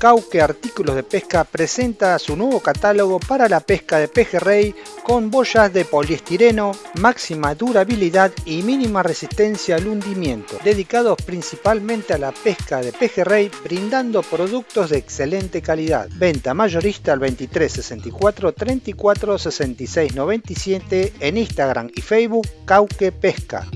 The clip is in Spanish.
Cauque Artículos de Pesca presenta su nuevo catálogo para la pesca de pejerrey con boyas de poliestireno, máxima durabilidad y mínima resistencia al hundimiento, dedicados principalmente a la pesca de pejerrey, brindando productos de excelente calidad. Venta mayorista al 23 64 34 66 97 en Instagram y Facebook Cauque Pesca.